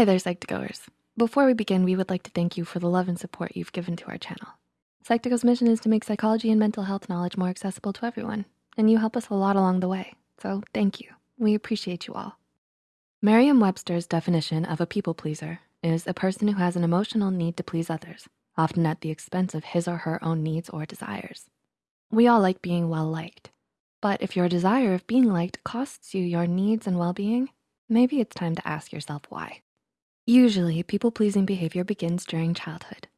Hi there, Psych2Goers. Before we begin, we would like to thank you for the love and support you've given to our channel. Psych2Go's mission is to make psychology and mental health knowledge more accessible to everyone, and you help us a lot along the way, so thank you. We appreciate you all. Merriam-Webster's definition of a people pleaser is a person who has an emotional need to please others, often at the expense of his or her own needs or desires. We all like being well-liked, but if your desire of being liked costs you your needs and well-being, maybe it's time to ask yourself why. Usually, people-pleasing behavior begins during childhood.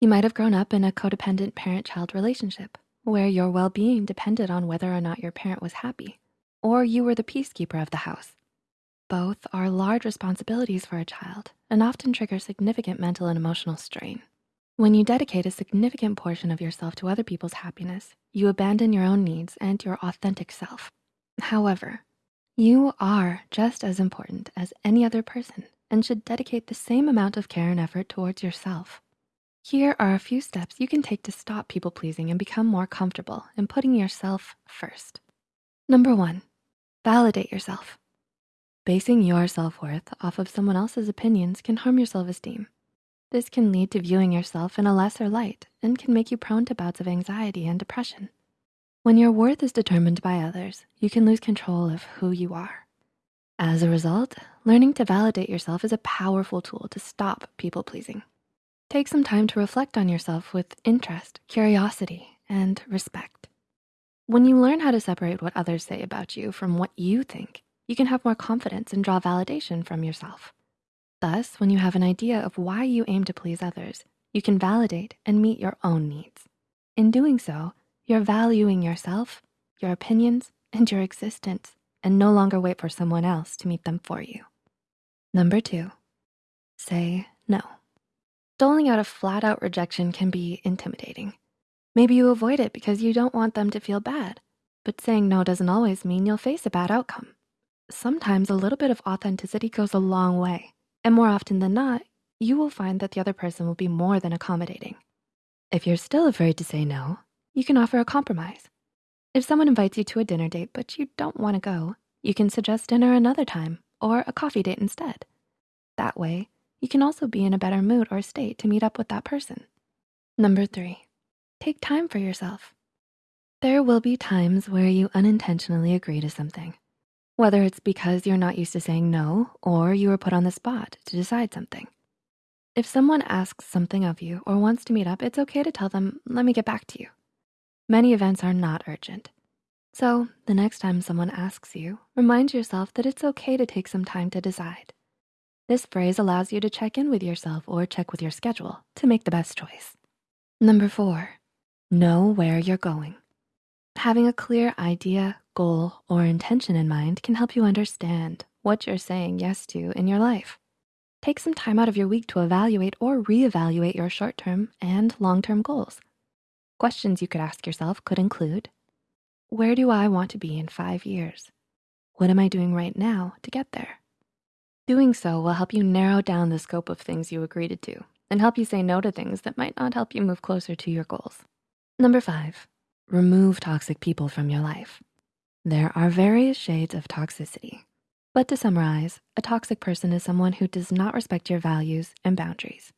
You might have grown up in a codependent parent-child relationship where your well-being depended on whether or not your parent was happy, or you were the peacekeeper of the house. Both are large responsibilities for a child and often trigger significant mental and emotional strain. When you dedicate a significant portion of yourself to other people's happiness, you abandon your own needs and your authentic self. However, you are just as important as any other person and should dedicate the same amount of care and effort towards yourself. Here are a few steps you can take to stop people pleasing and become more comfortable in putting yourself first. Number one, validate yourself. Basing your self-worth off of someone else's opinions can harm your self-esteem. This can lead to viewing yourself in a lesser light and can make you prone to bouts of anxiety and depression. When your worth is determined by others, you can lose control of who you are. As a result, learning to validate yourself is a powerful tool to stop people pleasing. Take some time to reflect on yourself with interest, curiosity, and respect. When you learn how to separate what others say about you from what you think, you can have more confidence and draw validation from yourself. Thus, when you have an idea of why you aim to please others, you can validate and meet your own needs. In doing so, you're valuing yourself, your opinions, and your existence, and no longer wait for someone else to meet them for you. Number two, say no. Doling out a flat out rejection can be intimidating. Maybe you avoid it because you don't want them to feel bad, but saying no doesn't always mean you'll face a bad outcome. Sometimes a little bit of authenticity goes a long way. And more often than not, you will find that the other person will be more than accommodating. If you're still afraid to say no, you can offer a compromise. If someone invites you to a dinner date, but you don't wanna go, you can suggest dinner another time or a coffee date instead. That way, you can also be in a better mood or state to meet up with that person. Number three, take time for yourself. There will be times where you unintentionally agree to something whether it's because you're not used to saying no or you were put on the spot to decide something. If someone asks something of you or wants to meet up, it's okay to tell them, let me get back to you. Many events are not urgent. So the next time someone asks you, remind yourself that it's okay to take some time to decide. This phrase allows you to check in with yourself or check with your schedule to make the best choice. Number four, know where you're going. Having a clear idea, goal, or intention in mind can help you understand what you're saying yes to in your life. Take some time out of your week to evaluate or reevaluate your short-term and long-term goals. Questions you could ask yourself could include, where do I want to be in five years? What am I doing right now to get there? Doing so will help you narrow down the scope of things you agreed to do and help you say no to things that might not help you move closer to your goals. Number five, remove toxic people from your life. There are various shades of toxicity. But to summarize, a toxic person is someone who does not respect your values and boundaries.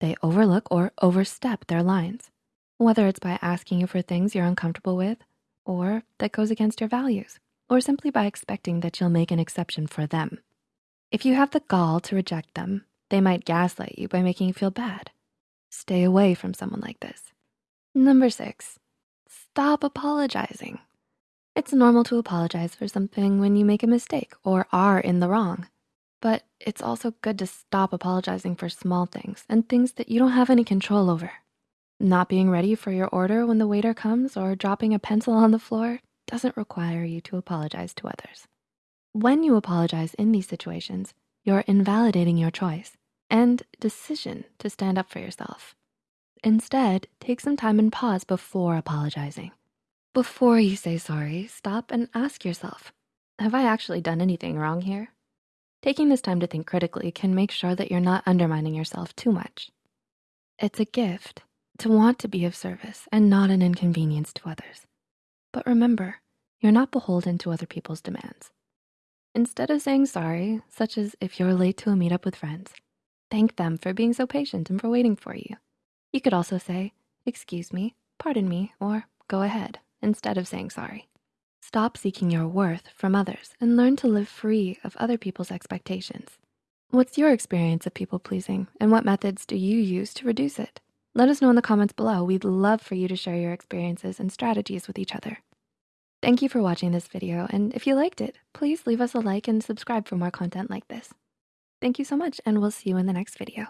They overlook or overstep their lines, whether it's by asking you for things you're uncomfortable with or that goes against your values, or simply by expecting that you'll make an exception for them. If you have the gall to reject them, they might gaslight you by making you feel bad. Stay away from someone like this. Number six, stop apologizing. It's normal to apologize for something when you make a mistake or are in the wrong. But it's also good to stop apologizing for small things and things that you don't have any control over. Not being ready for your order when the waiter comes or dropping a pencil on the floor doesn't require you to apologize to others. When you apologize in these situations, you're invalidating your choice and decision to stand up for yourself. Instead, take some time and pause before apologizing. Before you say sorry, stop and ask yourself, have I actually done anything wrong here? Taking this time to think critically can make sure that you're not undermining yourself too much. It's a gift to want to be of service and not an inconvenience to others. But remember, you're not beholden to other people's demands. Instead of saying sorry, such as if you're late to a meetup with friends, thank them for being so patient and for waiting for you. You could also say, excuse me, pardon me, or go ahead, instead of saying sorry. Stop seeking your worth from others and learn to live free of other people's expectations. What's your experience of people pleasing and what methods do you use to reduce it? Let us know in the comments below. We'd love for you to share your experiences and strategies with each other. Thank you for watching this video. And if you liked it, please leave us a like and subscribe for more content like this. Thank you so much and we'll see you in the next video.